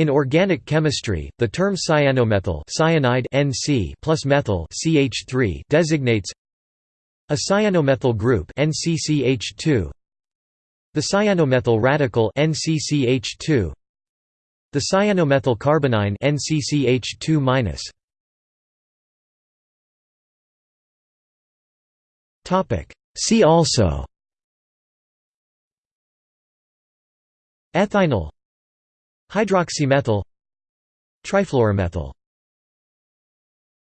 In organic chemistry, the term cyanomethyl cyanide NC plus methyl CH3 designates a cyanomethyl group NCCH2 the cyanomethyl radical NCCH2 the cyanomethyl carbonyl NCCH2 Topic. See also. Ethynyl Hydroxymethyl Trifluoromethyl